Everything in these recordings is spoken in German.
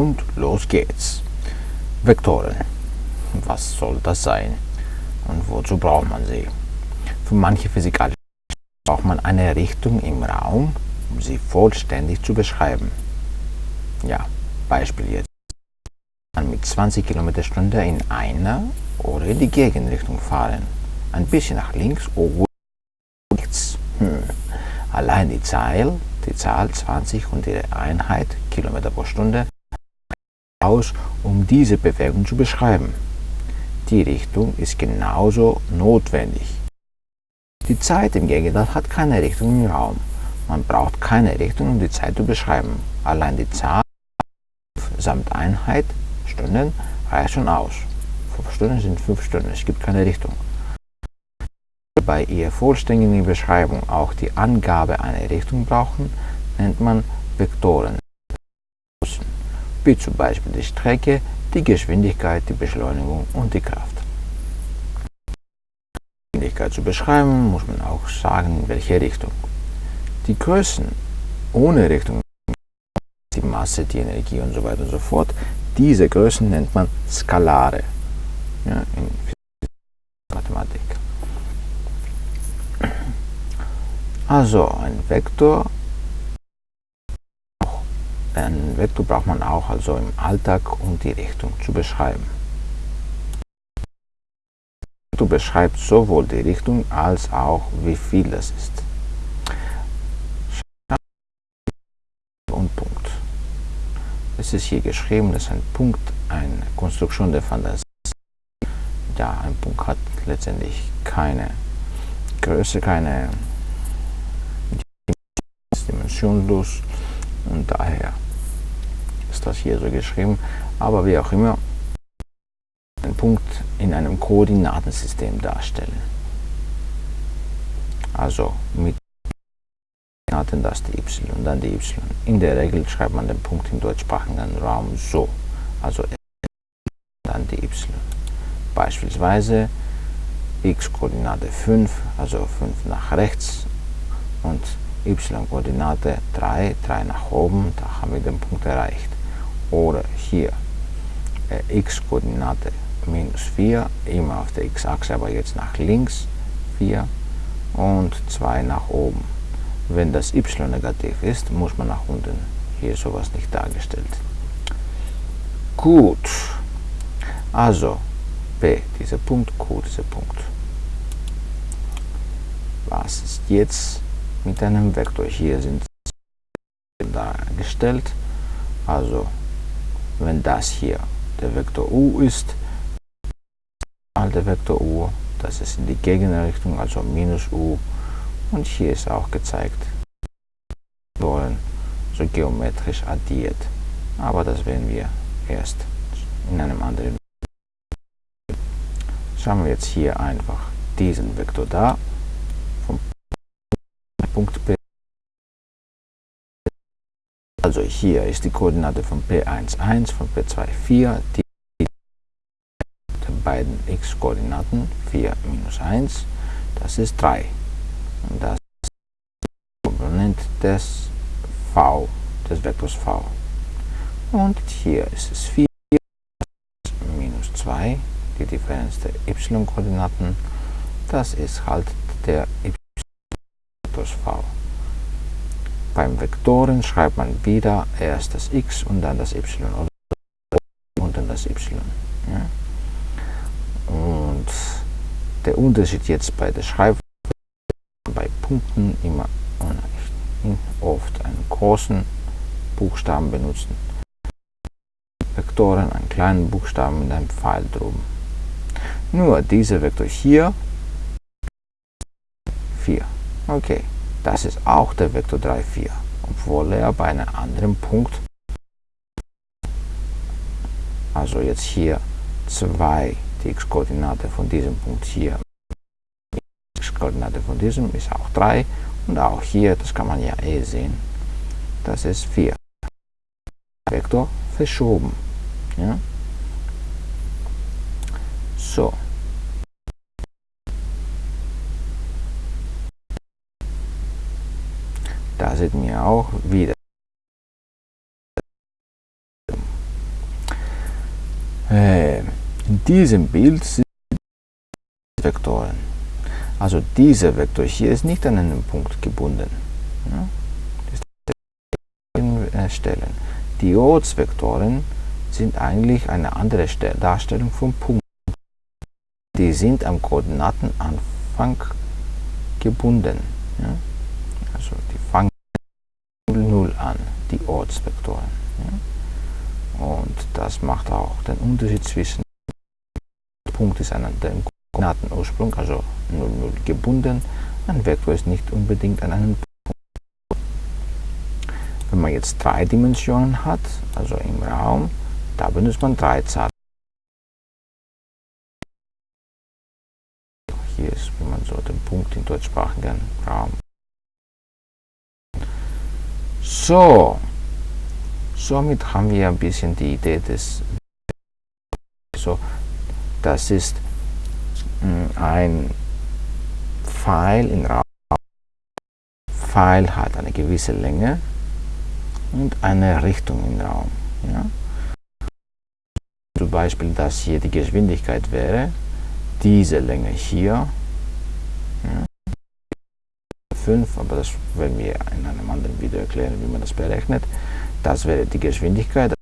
Und los geht's. Vektoren. Was soll das sein? Und wozu braucht man sie? Für manche physikalische braucht man eine Richtung im Raum, um sie vollständig zu beschreiben. Ja, Beispiel jetzt. Man mit 20 km Stunde in einer oder in die Gegenrichtung fahren. Ein bisschen nach links oder rechts. Hm. Allein die Zahl, die Zahl 20 und ihre Einheit Kilometer pro Stunde aus, um diese Bewegung zu beschreiben. Die Richtung ist genauso notwendig. Die Zeit im Gegenteil hat keine Richtung im Raum. Man braucht keine Richtung, um die Zeit zu beschreiben. Allein die Zahl samt Einheit Stunden reicht schon aus. 5 Stunden sind 5 Stunden, es gibt keine Richtung. Bei ihrer vollständigen Beschreibung auch die Angabe einer Richtung brauchen, nennt man Vektoren. Wie zum Beispiel die Strecke, die Geschwindigkeit, die Beschleunigung und die Kraft. Die Geschwindigkeit zu beschreiben, muss man auch sagen, in welche Richtung. Die Größen ohne Richtung, die Masse, die Energie und so weiter und so fort, diese Größen nennt man Skalare ja, in Mathematik. Also ein Vektor, ein Vektor braucht man auch also im Alltag, um die Richtung zu beschreiben. Du beschreibst sowohl die Richtung als auch wie viel das ist. Und Punkt. Es ist hier geschrieben, dass ein Punkt eine Konstruktion der Fantasie ja, ein Punkt hat letztendlich keine Größe, keine dimensionlos und daher ist das hier so geschrieben. Aber wie auch immer, einen Punkt in einem Koordinatensystem darstellen. Also mit Koordinaten das die y und dann die y. In der Regel schreibt man den Punkt im deutschsprachigen Raum so. Also dann die y. Beispielsweise x-Koordinate 5, also 5 nach rechts und y-Koordinate 3, 3 nach oben, da haben wir den Punkt erreicht. Oder hier äh, x-Koordinate minus 4, immer auf der x-Achse, aber jetzt nach links 4 und 2 nach oben. Wenn das y negativ ist, muss man nach unten. Hier ist sowas nicht dargestellt. Gut, also P, dieser Punkt, Q, dieser Punkt. Was ist jetzt mit einem Vektor? Hier sind dargestellt. Also, wenn das hier der Vektor U ist, der Vektor U, das ist in die Gegenrichtung, also minus U. Und hier ist auch gezeigt, wollen so geometrisch addiert. Aber das werden wir erst in einem anderen Schauen wir jetzt hier einfach diesen Vektor da, Punkt P. Also hier ist die Koordinate von P11, von P24, die beiden x-Koordinaten 4 minus 1, das ist 3. Und das ist die Komponent des v, des Vektors v. Und hier ist es 4 minus 2 die Differenz der y-Koordinaten, das ist halt der y plus v. Beim Vektoren schreibt man wieder erst das x und dann das y oder und dann das y. Ja. Und der Unterschied jetzt bei der Schreibweise bei Punkten immer oft einen großen Buchstaben benutzen. Vektoren einen kleinen Buchstaben mit einem Pfeil droben. Nur dieser Vektor hier 4. Okay, das ist auch der Vektor 3, 4, obwohl er bei einem anderen Punkt, also jetzt hier 2, die x-Koordinate von diesem Punkt hier, die x-Koordinate von diesem ist auch 3 und auch hier, das kann man ja eh sehen, das ist 4. Vektor verschoben. Ja? So. Da sieht wir auch wieder Äh, in diesem Bild sind Vektoren. Also dieser Vektor hier ist nicht an einen Punkt gebunden. Ja? Stellen. Die Ortsvektoren sind eigentlich eine andere Darstellung von Punkten. Die sind am Koordinatenanfang gebunden. Ja? Also die fangen 0 an, die Ortsvektoren. Ja? Und das macht auch den Unterschied zwischen Punkt ist an dem Koordinatenursprung, also 0, 0 gebunden. Ein Vektor ist nicht unbedingt an einen Punkt. Wenn man jetzt drei Dimensionen hat, also im Raum, da benutzt man drei Zahlen. Hier ist, wie man so den Punkt in deutschsprachigen Raum. So, somit haben wir ein bisschen die Idee des so, das ist hm, ein Pfeil in Raum. Pfeil hat eine gewisse Länge und eine Richtung im Raum. Ja? Zum Beispiel, dass hier die Geschwindigkeit wäre, diese Länge hier, ja, 5, aber das werden wir in einem anderen Video erklären, wie man das berechnet. Das wäre die Geschwindigkeit,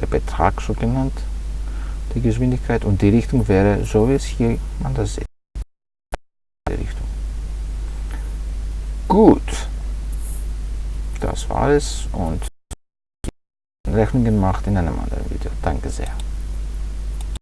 der Betrag so genannt, die Geschwindigkeit und die Richtung wäre so, wie es hier man das sieht. Die Richtung. Gut, das war es und Rechnungen macht in einem anderen Video. Danke sehr.